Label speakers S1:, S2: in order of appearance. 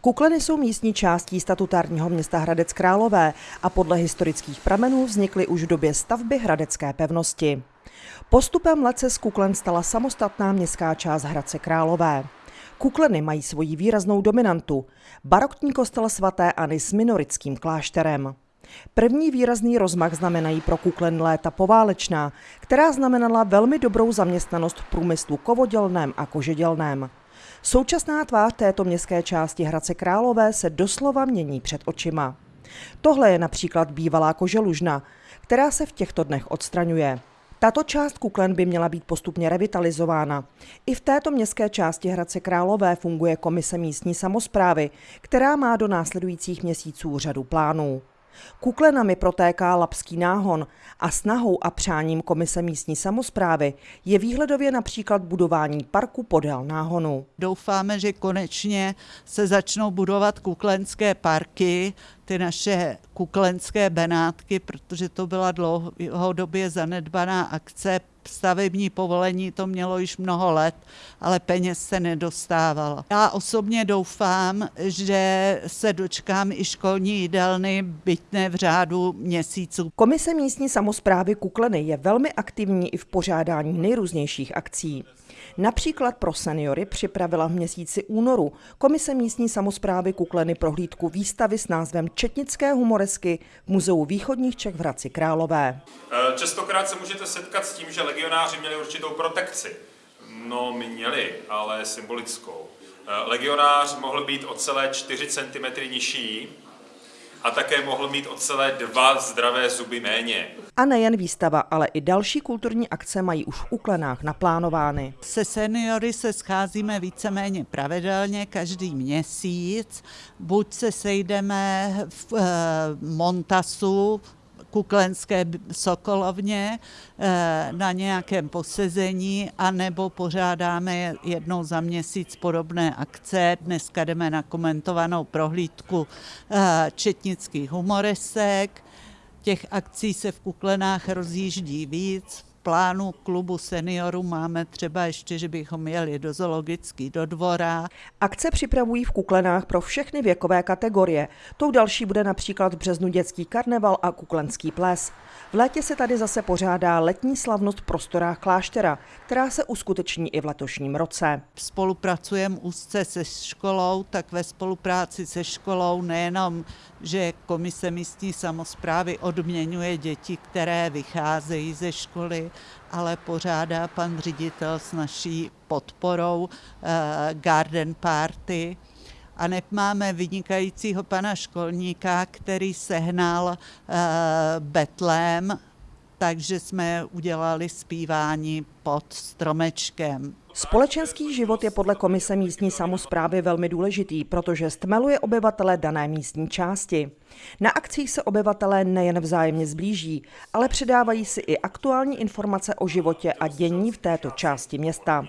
S1: Kukleny jsou místní částí statutárního města Hradec Králové a podle historických pramenů vznikly už v době stavby Hradecké pevnosti. Postupem let se z Kuklen stala samostatná městská část Hradce Králové. Kukleny mají svoji výraznou dominantu. Barokní kostel svatéAny s minorickým klášterem. První výrazný rozmach znamenají pro Kuklen léta poválečná, která znamenala velmi dobrou zaměstnanost v průmyslu kovodělném a kožedělném. Současná tvář této městské části Hradce Králové se doslova mění před očima. Tohle je například bývalá koželužna, která se v těchto dnech odstraňuje. Tato část Kuklen by měla být postupně revitalizována. I v této městské části Hradce Králové funguje komise místní samozprávy, která má do následujících měsíců řadu plánů. Kuklenami protéká Lapský náhon a snahou a přáním Komise místní samozprávy je výhledově například budování parku podél náhonu.
S2: Doufáme, že konečně se začnou budovat kuklenské parky, ty naše kuklenské benátky, protože to byla dlouhodobě zanedbaná akce stavební povolení to mělo již mnoho let, ale peněz se nedostávalo. Já osobně doufám, že se dočkám i školní jídelny, bytné v řádu měsíců.
S1: Komise místní samozprávy Kukleny je velmi aktivní i v pořádání nejrůznějších akcí. Například pro seniory připravila v měsíci únoru Komise místní samozprávy Kukleny prohlídku výstavy s názvem Četnické humoresky v Muzeu východních Čech v Hradci Králové.
S3: Častokrát se můžete setkat s tím, že legionáři měli určitou protekci. No, měli, ale symbolickou. Eh, legionář mohl být o celé 4 cm nižší, a také mohl mít o celé dva zdravé zuby méně.
S1: A nejen výstava, ale i další kulturní akce mají už v Uklenách naplánovány.
S2: Se seniory se scházíme víceméně pravidelně každý měsíc. Buď se sejdeme v e, Montasu, Kuklenské Sokolovně eh, na nějakém posezení, anebo pořádáme jednou za měsíc podobné akce. Dneska jdeme na komentovanou prohlídku eh, četnických humoresek. Těch akcí se v Kuklenách rozjíždí víc plánu klubu seniorů máme třeba ještě, že bychom jeli do zoologický do dvora.
S1: Akce připravují v Kuklenách pro všechny věkové kategorie. Tou další bude například v březnu dětský karneval a kuklenský ples. V létě se tady zase pořádá letní slavnost v prostorách kláštera, která se uskuteční i v letošním roce.
S2: Spolupracujeme úzce se školou, tak ve spolupráci se školou nejenom, že komise místní samozprávy odměňuje děti, které vycházejí ze školy, ale pořádá pan ředitel s naší podporou uh, garden party, a máme vynikajícího pana školníka, který sehnal uh, betlém, takže jsme udělali zpívání pod stromečkem.
S1: Společenský život je podle komise místní samozprávy velmi důležitý, protože stmeluje obyvatele dané místní části. Na akcích se obyvatelé nejen vzájemně zblíží, ale předávají si i aktuální informace o životě a dění v této části města.